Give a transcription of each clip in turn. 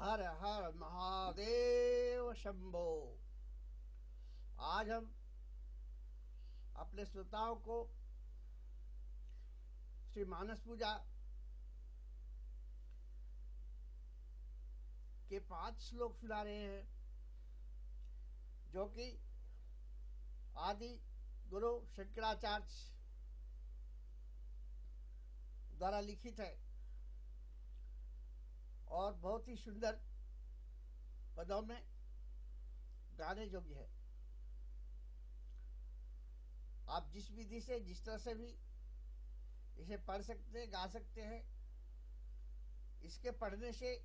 हर हर महादेव शंभो। आज हम अपने श्रोताओं को श्री मानस पूजा के पाँच श्लोक सुना रहे हैं, जो कि आदि गुरु शंकराचार्य द्वारा लिखित है। और बहुत ही सुंदर पदों में गाने योग्य है। आप जिस विधि से, जिस तरह से भी इसे पढ़ सकते हैं, गा सकते हैं, इसके पढ़ने से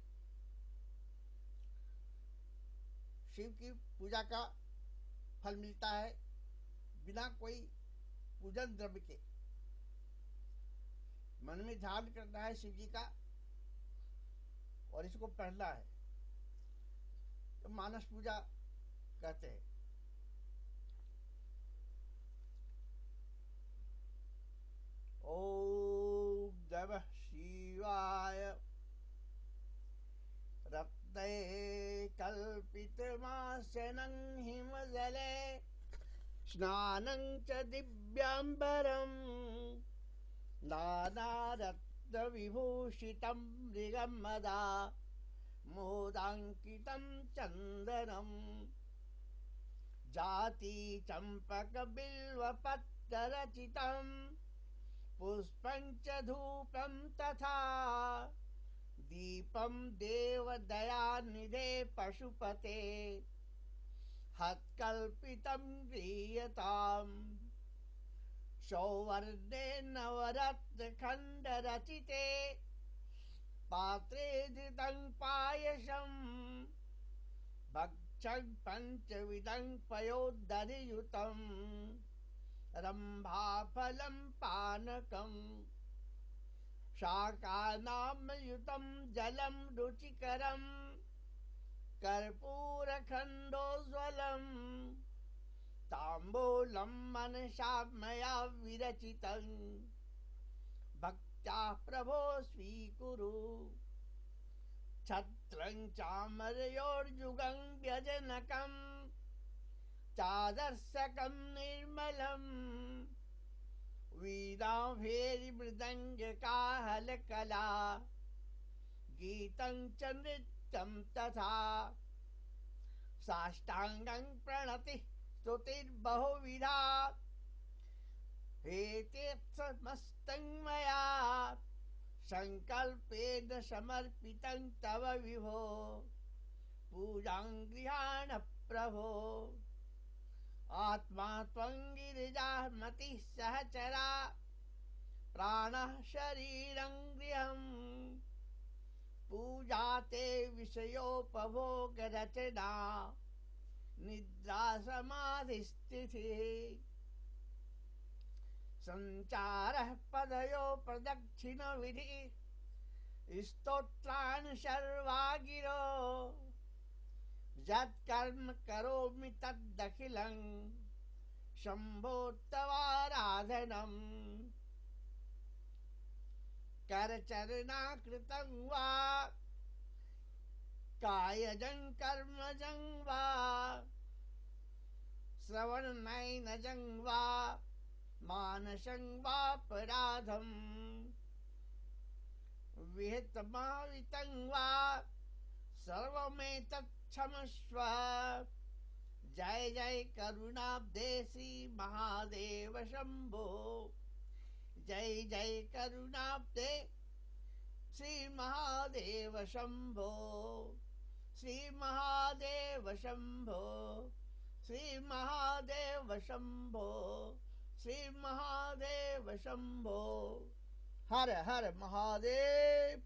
शिव की पूजा का फल मिलता है बिना कोई पूजन द्रव्य के। मन में ध्यान करना है शिव जी का। और इसको पढ़ना है। तो मानस पूजा कहते हैं। ओ दव शिवाय। रत्ने कल्पितमासनं हिमजले। स्नानं च दिव्याम्बरम्। नानारत्नविभूषितं मृगमदा मोदाङ्कितं चन्दनम् जाति चम्पकबिल्वपत्ररचितं पुष्पं च धूपं तथा दीपं देवदयानिधे पशुपते। हत्कल्पितं गृह्यताम्। सौवर्णे नवरत्नखण्डरचिते पात्रे धृतं पायसम् भक्षं पञ्चविधं पयोदधियुतम् रम्भाफलं पानकम्। शाकानामयुतं जलं रुचिकरम्। कर्पूरखण्डोज्ज्वलम्। ताम्बूलं मनसा मया विरचितं। भक्त्या प्रभो स्वीकुरु छत्रं चामरयोर्युगं व्यजनकं। चादर्शकं निर्मलम् वीणाभेरिमृदङ्गकाहलकला गीतं च नृत्यं तथा। साष्टाङ्गं प्रणतिः स्तुतिर्बहुविधा हेतेत्समस्तं मया। सङ्कल्पेन समर्पितं तव विभो। पूजां प्रभो। आत्मा त्वं गिरिजामतिः सहचरा। प्राणः शरीरं गृहम् पूजा ते विषयोपभोगरचना। निद्रा समाधिस्थितिः सञ्चारः पदयो प्रदक्षिणविधि। स्तोत्राणि सर्वा गिरो यत्कर्म करोमि तदखिलं शम्भोत्तवाराधनम् करचरणाकृतं वा। कायजं कर्मजं वा। श्रवणनयनजं वा मानसं सर्वमेतत्क्षमस्व। जय जय करुणाब्धे श्री महादेव शंभो जय जय करुणाब्धे श्री महादेव शंभो श्री महादेव शंभो श्री महादेव शंभो श्री महादेव शंभो। हर हर महादेव।